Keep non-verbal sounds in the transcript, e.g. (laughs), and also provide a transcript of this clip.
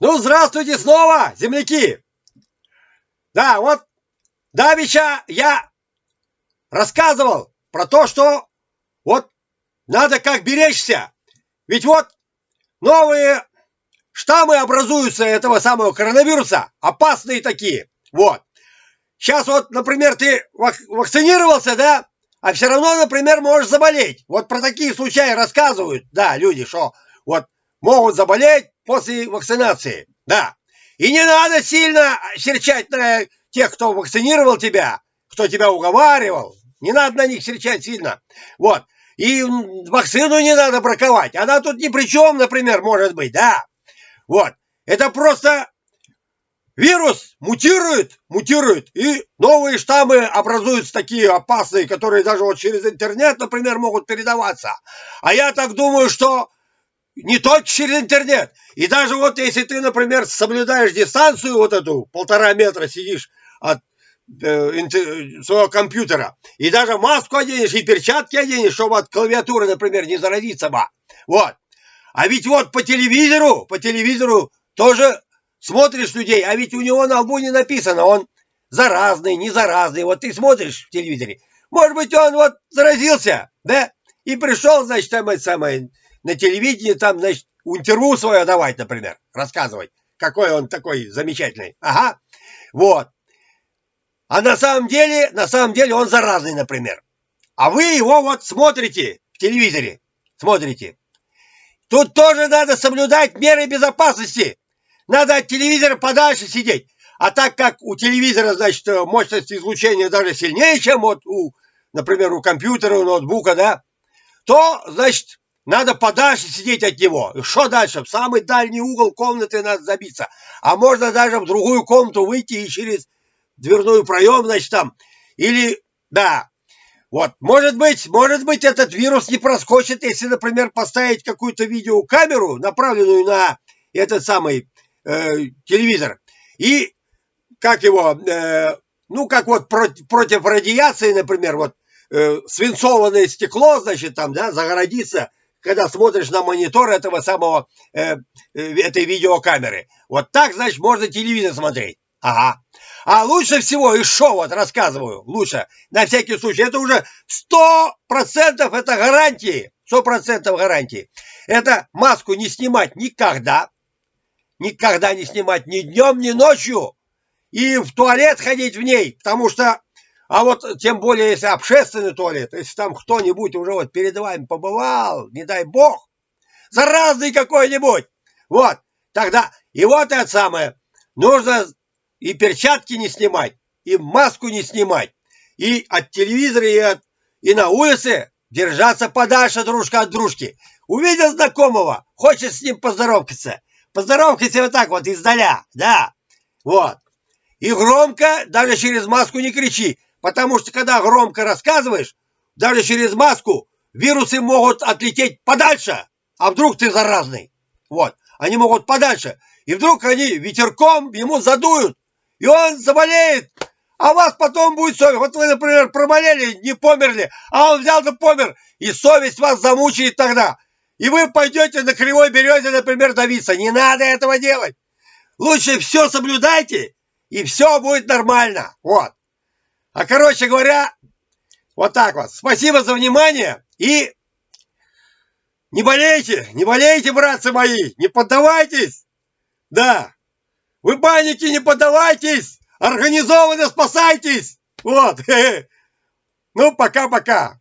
Ну, здравствуйте снова, земляки! Да, вот Давича я рассказывал про то, что вот надо как беречься. Ведь вот новые штаммы образуются этого самого коронавируса, опасные такие. Вот. Сейчас вот, например, ты вакцинировался, да, а все равно, например, можешь заболеть. Вот про такие случаи рассказывают, да, люди, что вот могут заболеть после вакцинации, да. И не надо сильно серчать на тех, кто вакцинировал тебя, кто тебя уговаривал. Не надо на них серчать сильно. Вот. И вакцину не надо браковать. Она тут ни при чем, например, может быть, да. Вот. Это просто вирус мутирует, мутирует, и новые штаммы образуются такие опасные, которые даже вот через интернет, например, могут передаваться. А я так думаю, что не только через интернет. И даже вот если ты, например, соблюдаешь дистанцию вот эту, полтора метра сидишь от э, своего компьютера, и даже маску оденешь, и перчатки оденешь, чтобы от клавиатуры, например, не заразиться бы. Вот. А ведь вот по телевизору, по телевизору тоже смотришь людей, а ведь у него на лбу не написано, он заразный, не заразный. Вот ты смотришь в телевизоре, может быть, он вот заразился, да, и пришел, значит, там это самое, на телевидении, там, значит, интервью свое давать, например, рассказывать, какой он такой замечательный. Ага, вот. А на самом деле, на самом деле он заразный, например. А вы его вот смотрите в телевизоре, смотрите. Тут тоже надо соблюдать меры безопасности. Надо от телевизора подальше сидеть. А так как у телевизора, значит, мощность излучения даже сильнее, чем вот у, например, у компьютера, у ноутбука, да, то, значит, надо подальше сидеть от него. И что дальше? В самый дальний угол комнаты надо забиться. А можно даже в другую комнату выйти и через дверной проем, значит, там. Или, да, вот, может быть, может быть, этот вирус не проскочит, если, например, поставить какую-то видеокамеру, направленную на этот самый э, телевизор. И, как его, э, ну, как вот против, против радиации, например, вот э, свинцованное стекло, значит, там, да, загородиться когда смотришь на монитор этого самого, э, э, этой видеокамеры. Вот так, значит, можно телевизор смотреть. Ага. А лучше всего, и что вот рассказываю, лучше, на всякий случай, это уже сто процентов это гарантии, сто процентов гарантии. Это маску не снимать никогда, никогда не снимать ни днем, ни ночью, и в туалет ходить в ней, потому что а вот тем более, если общественный туалет, если там кто-нибудь уже вот перед вами побывал, не дай бог, заразный какой-нибудь, вот, тогда, и вот это самое, нужно и перчатки не снимать, и маску не снимать, и от телевизора, и, от, и на улице держаться подальше дружка от дружки. Увидел знакомого, хочет с ним поздороваться, поздоровкайся вот так вот издаля, да, вот. И громко, даже через маску не кричи, Потому что когда громко рассказываешь, даже через маску вирусы могут отлететь подальше. А вдруг ты заразный? Вот. Они могут подальше. И вдруг они ветерком ему задуют. И он заболеет. А вас потом будет совесть. Вот вы, например, проболели, не померли. А он взял да помер. И совесть вас замучает тогда. И вы пойдете на кривой березе, например, давиться. Не надо этого делать. Лучше все соблюдайте, и все будет нормально. Вот. А короче говоря, вот так вот. Спасибо за внимание и не болейте, не болейте, братцы мои, не поддавайтесь. Да, вы паники не поддавайтесь, организованно спасайтесь. Вот. (laughs) Ну, пока-пока.